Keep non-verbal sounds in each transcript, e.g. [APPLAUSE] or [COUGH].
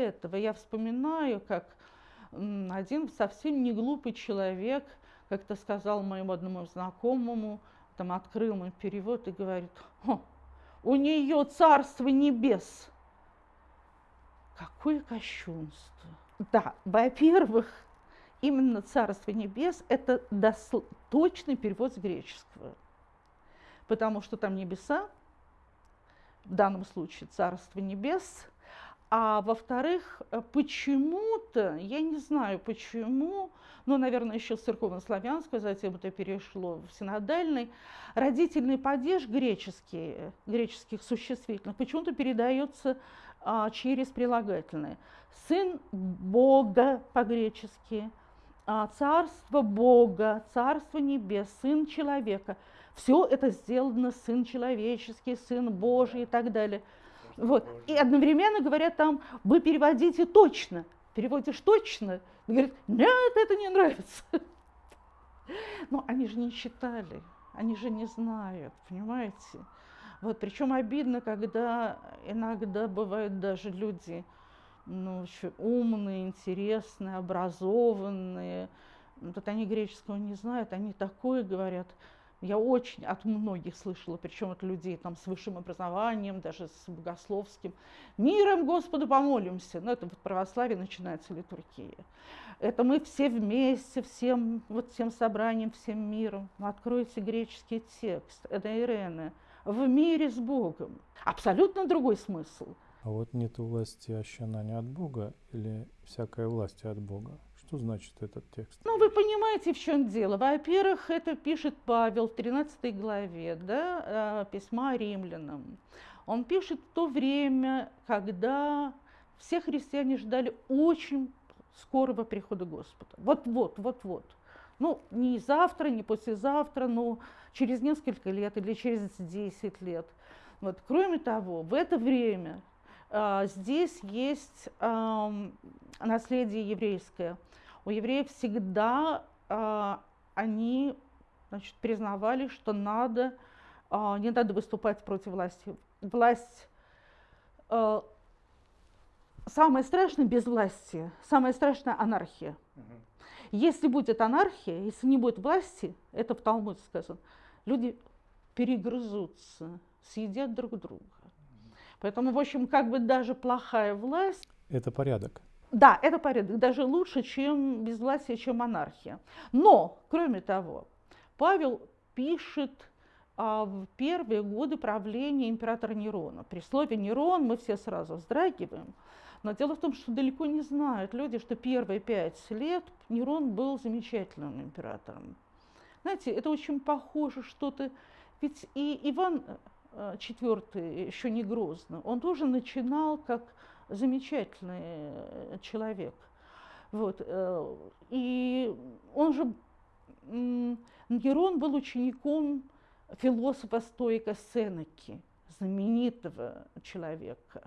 этого я вспоминаю, как один совсем не глупый человек как-то сказал моему одному знакомому, там открыл мой перевод и говорит, у нее царство небес. Какое кощунство. Да, во-первых, именно царство небес – это точный перевод с греческого, потому что там небеса, в данном случае царство небес – а во-вторых, э, почему-то, я не знаю почему, но, наверное, еще с церковно-славянского, затем это перешло в синодальный, родительный падеж греческий, греческих существительных почему-то передается а, через прилагательное. Сын Бога по-гречески, а, царство Бога, царство небес, сын человека. Все это сделано сын человеческий, сын Божий и так далее – вот. И одновременно говорят там, вы переводите точно. Переводишь точно. И говорят, нет, это не нравится. Но они же не читали, они же не знают, понимаете? Вот, причем обидно, когда иногда бывают даже люди, ну, умные, интересные, образованные, вот они греческого не знают, они такое говорят – я очень от многих слышала, причем от людей там, с высшим образованием, даже с богословским. «Миром Господу помолимся!» Ну, это в православии начинается литургия. Это мы все вместе, всем, вот всем собранием, всем миром. Откройте греческий текст, это Ирene. «В мире с Богом». Абсолютно другой смысл. А вот нет власти ощущена от Бога или всякая власть от Бога? Что значит этот текст? Ну, вы понимаете, в чем дело. Во-первых, это пишет Павел в 13 главе да, э, письма римлянам. Он пишет в то время, когда все христиане ждали очень скорого прихода Господа. Вот-вот, вот-вот. Ну, не завтра, не послезавтра, но через несколько лет или через 10 лет. Вот. Кроме того, в это время а, здесь есть а, наследие еврейское – у евреев всегда э, они значит, признавали, что надо, э, не надо выступать против власти. Власть э, самое страшное без власти, самое страшное анархия. Если будет анархия, если не будет власти, это в Талмуде сказано, люди перегрызутся, съедят друг друга. Поэтому, в общем, как бы даже плохая власть... Это порядок. Да, это порядок, даже лучше, чем безвластие, чем монархия. Но, кроме того, Павел пишет а, в первые годы правления императора Нерона. При слове Нерон мы все сразу вздрагиваем. Но дело в том, что далеко не знают люди, что первые пять лет Нерон был замечательным императором. Знаете, это очень похоже что-то... Ведь и Иван Э, еще не Грозный, он тоже начинал как замечательный э, человек. Вот. Э, и он же, Герон был учеником философа-стоика Сенеки, знаменитого человека.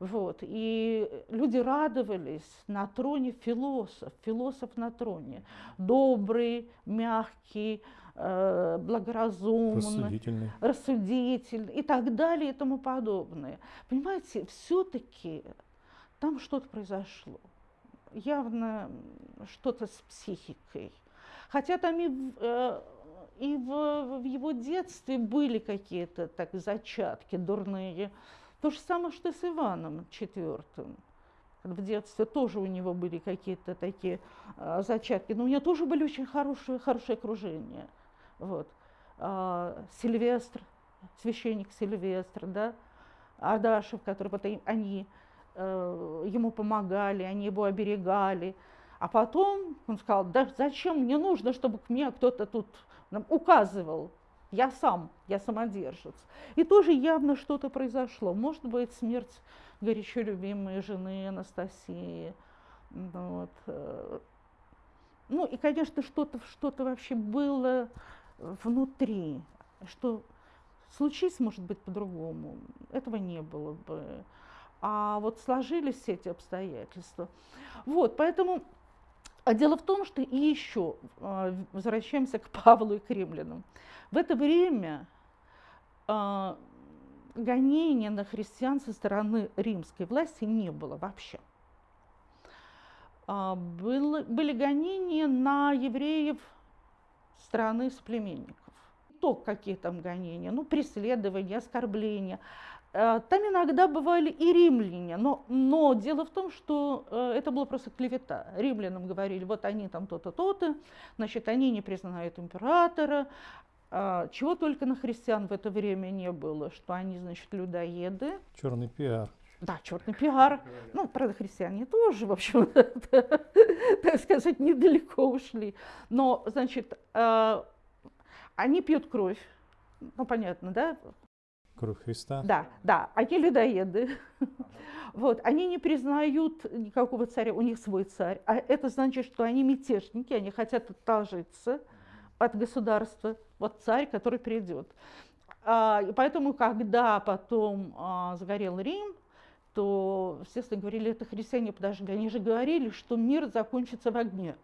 Вот. И люди радовались на троне философ, философ на троне. Добрый, мягкий, благоразумный, рассудительный. рассудительный и так далее и тому подобное. Понимаете, все-таки там что-то произошло. Явно что-то с психикой. Хотя там и, э, и в, в его детстве были какие-то так зачатки дурные. То же самое, что с Иваном IV. В детстве тоже у него были какие-то такие э, зачатки, но у него тоже были очень хорошие, хорошее окружение. Вот. А, Сильвестр, священник Сильвестр, да, Ардашев, который потом, они э, ему помогали, они его оберегали. А потом он сказал, да зачем мне нужно, чтобы к мне кто-то тут указывал, я сам, я самодержец. И тоже явно что-то произошло. Может быть, смерть горячо любимой жены Анастасии. Вот. Э. Ну и, конечно, что-то что, -то, вообще было внутри, что случись, может быть, по-другому. Этого не было бы. А вот сложились все эти обстоятельства. Вот, поэтому а дело в том, что и еще а, возвращаемся к Павлу и к римлянам. В это время э, гонения на христиан со стороны римской власти не было вообще. а, было, были гонения на евреев страны соплеменников. То, какие там гонения, ну, преследования, оскорбления. Э, там иногда бывали и римляне, но, но дело в том, что э, это было просто клевета. Римлянам говорили, вот они там то-то, то-то, значит, они не признают императора, а, чего только на христиан в это время не было, что они, значит, людоеды. Черный пиар. Да, черный пиар. Ну, правда, христиане тоже, в общем, [LAUGHS] так сказать, недалеко ушли. Но, значит, а, они пьют кровь. Ну, понятно, да? Кровь Христа? Да, да, они людоеды. [LAUGHS] Вот, они не признают никакого царя, у них свой царь. А это значит, что они мятежники, они хотят отложиться от государства. Вот царь, который придет. А, и поэтому, когда потом а, сгорел Рим, то, естественно, говорили, это христиане подожгли. Они же говорили, что мир закончится в огне.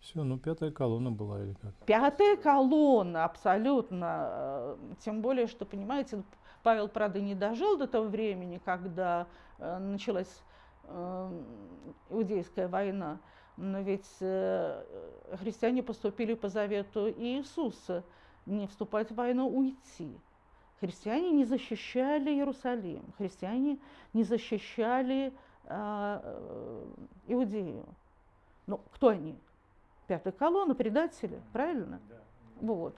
Все, ну пятая колонна была или как? Пятая колонна, абсолютно. Тем более, что, понимаете, Павел, правда, не дожил до того времени, когда э, началась э, Иудейская война. Но ведь э, христиане поступили по завету Иисуса не вступать в войну, уйти. Христиане не защищали Иерусалим, христиане не защищали а, э, Иудею. Ну, кто они? Пятая колонна, предатели, правильно? Вот.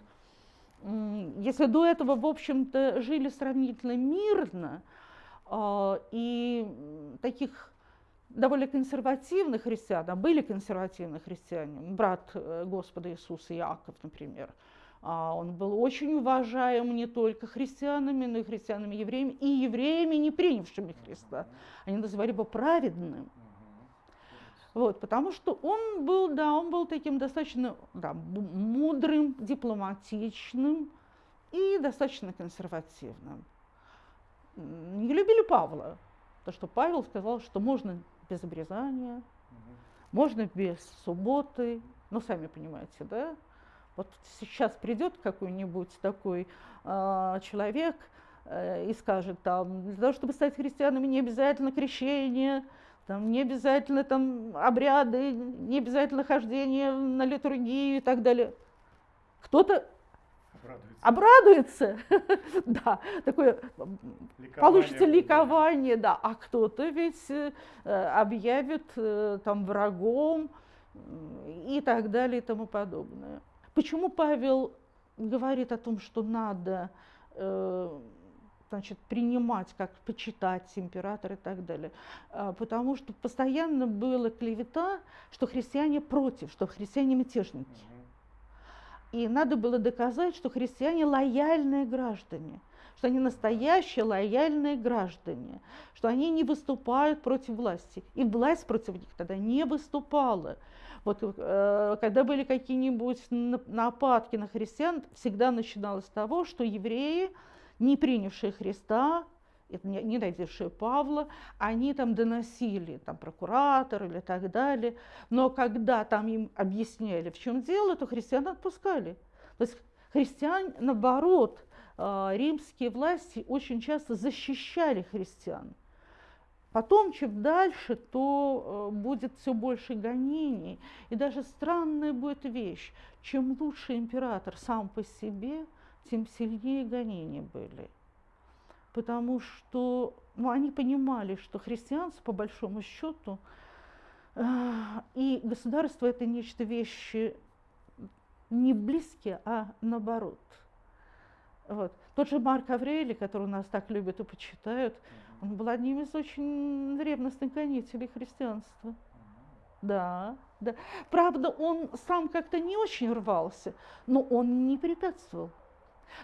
Если до этого, в общем-то, жили сравнительно мирно, э, и таких довольно консервативных христиан, а были консервативные христиане, брат э, Господа Иисуса Иаков, например, а он был очень уважаем не только христианами, но и христианами-евреями, и евреями, не принявшими Христа. Они называли его праведным. Вот, потому что он был, да, он был таким достаточно да, мудрым, дипломатичным и достаточно консервативным. Не любили Павла, то что Павел сказал, что можно без обрезания, можно без субботы, ну, сами понимаете, да? Вот сейчас придет какой-нибудь такой э, человек э, и скажет, там, для того, чтобы стать христианами, не обязательно крещение, там, не обязательно там, обряды, не обязательно хождение на литургию и так далее. Кто-то Обрадуется, [LAUGHS] да, такое ликование получится ликование, да, а кто-то ведь э, объявит э, там врагом и так далее и тому подобное. Почему Павел говорит о том, что надо э, значит, принимать, как почитать императора и так далее. А, потому что постоянно была клевета, что христиане против, что христиане мятежники. И надо было доказать, что христиане лояльные граждане, что они настоящие лояльные граждане, что они не выступают против власти. И власть против них тогда не выступала. Вот э, когда были какие-нибудь нападки на христиан, всегда начиналось с того, что евреи, не принявшие Христа, не, найдевшие Павла, они там доносили, там прокуратор или так далее, но когда там им объясняли, в чем дело, то христиан отпускали. То есть христиан, наоборот, римские власти очень часто защищали христиан. Потом, чем дальше, то э, будет все больше гонений. И даже странная будет вещь. Чем лучше император сам по себе, тем сильнее гонения были потому что ну, они понимали, что христианство, по большому счету, э, и государство это нечто вещи не близкие, а наоборот. Вот. Тот же Марк Аврелий, который у нас так любят и почитают, он был одним из очень ревностных гонителей христианства. Да, да. Правда, он сам как-то не очень рвался, но он не препятствовал.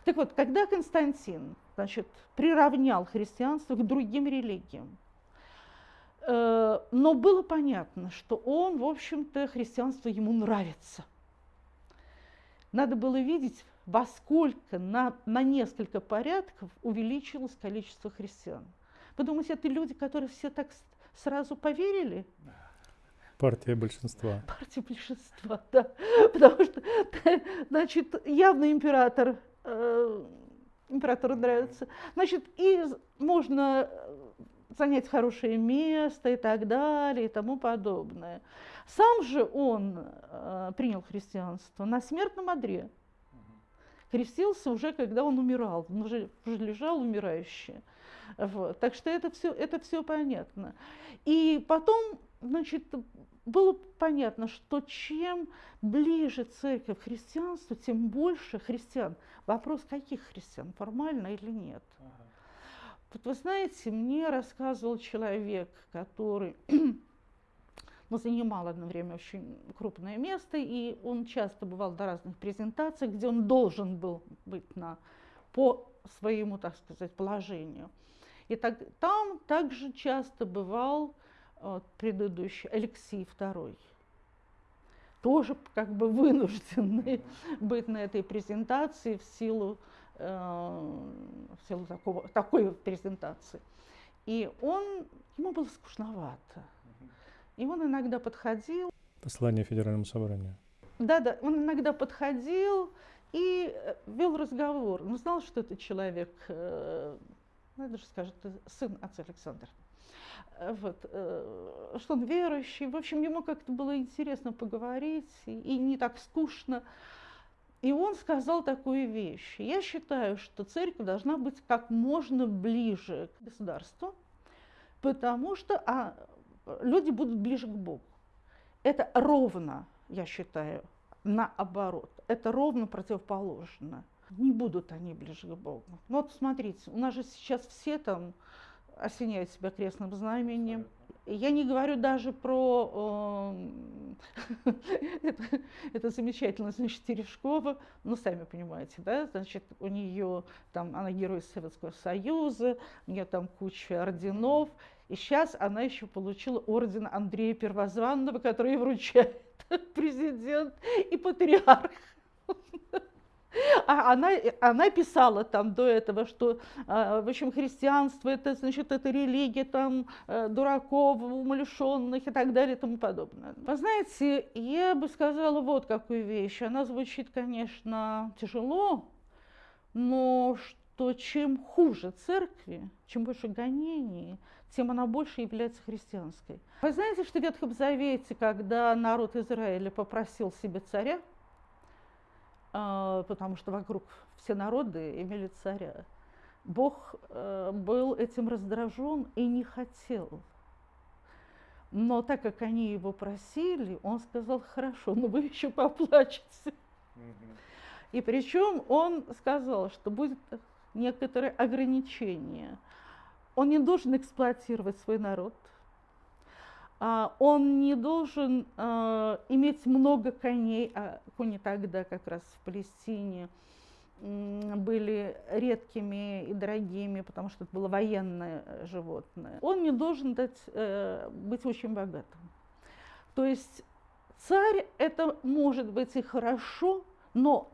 Так вот, когда Константин значит, приравнял христианство к другим религиям, э, но было понятно, что он, в общем-то, христианство ему нравится. Надо было видеть, во сколько на, на несколько порядков увеличилось количество христиан. Вы думаете, это люди, которые все так сразу поверили? Партия большинства. Партия большинства, да. Потому что, [LAUGHS] значит, явно император э, императору нравится. Значит, и можно занять хорошее место и так далее и тому подобное. Сам же он э, принял христианство на смертном одре. Крестился уже, когда он умирал, он уже, уже лежал умирающий. Вот. Так что это все, это все понятно. И потом, значит, было понятно, что чем ближе церковь к христианству, тем больше христиан. Вопрос, каких христиан, формально или нет. Ага. Вот вы знаете, мне рассказывал человек, который ну, занимал одно время очень крупное место, и он часто бывал на разных презентациях, где он должен был быть на, по своему, так сказать, положению. И так, там также часто бывал вот, предыдущий Алексей II, тоже как бы вынужденный [LAUGHS] быть на этой презентации в силу, э, в силу такого, такой презентации. И он, ему было скучновато. И он иногда подходил. Послание Федеральному собранию. Да-да, он иногда подходил и э, вел разговор. Он знал, что это человек, э, ну, даже скажет, сын отца Александра. Э, вот, э, что он верующий. В общем, ему как-то было интересно поговорить и, и не так скучно. И он сказал такую вещь. Я считаю, что церковь должна быть как можно ближе к государству, потому что а, люди будут ближе к Богу. Это ровно, я считаю, наоборот. Это ровно противоположно. Не будут они ближе к Богу. Ну вот смотрите, у нас же сейчас все там осеняют себя крестным знамением. Я не говорю даже про э, [LAUGHS] это, это значит, Терешкова, ну, сами понимаете, да, значит, у нее там, она герой Советского Союза, у нее там куча орденов, и сейчас она еще получила орден Андрея Первозванного, который вручает [LAUGHS] президент и патриарх. [LAUGHS] А она, она писала там до этого, что, а, в общем, христианство это, значит, это религия там э, дураков, умалишенных и так далее и тому подобное. Вы знаете, я бы сказала вот какую вещь. Она звучит, конечно, тяжело, но что чем хуже церкви, чем больше гонений, тем она больше является христианской. Вы знаете, что в Ветхом Завете, когда народ Израиля попросил себе царя, потому что вокруг все народы имели царя. Бог э, был этим раздражен и не хотел. Но так как они его просили, он сказал, хорошо, но вы еще поплачете. И причем он сказал, что будет некоторые ограничения. Он не должен эксплуатировать свой народ – а, он не должен а, иметь много коней, а кони тогда как раз в Палестине были редкими и дорогими, потому что это было военное э, животное. Он не должен дать, э, быть очень богатым. То есть царь это может быть и хорошо, но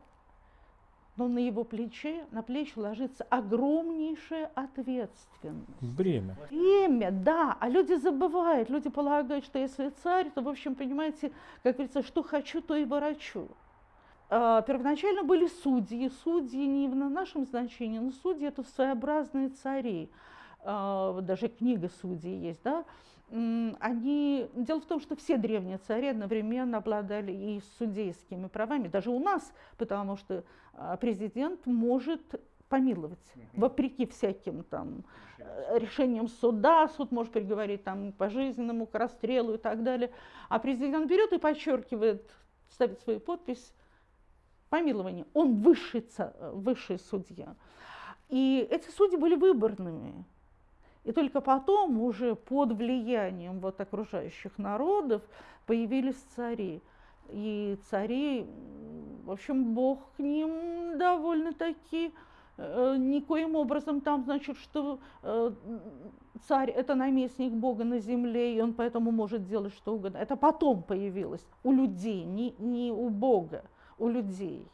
но на его плече, на плечи ложится огромнейшая ответственность. Бремя. Бремя, да. А люди забывают, люди полагают, что если царь, то, в общем, понимаете, как говорится, что хочу, то и ворочу. А, первоначально были судьи. Судьи не в нашем значении, но судьи – это своеобразные цари. А, даже книга судей есть, да, они... Дело в том, что все древние цари одновременно обладали и судейскими правами, даже у нас, потому что а, президент может помиловать, вопреки всяким там решениям суда, суд может приговорить там к пожизненному, к расстрелу и так далее, а президент берет и подчеркивает, ставит свою подпись, помилование, он высший, высший судья. И эти судьи были выборными, и только потом, уже под влиянием вот окружающих народов, появились цари. И цари, в общем, Бог к ним довольно-таки э, никоим образом там, значит, что э, царь – это наместник Бога на земле, и он поэтому может делать что угодно. Это потом появилось у людей, не, не у Бога, у людей.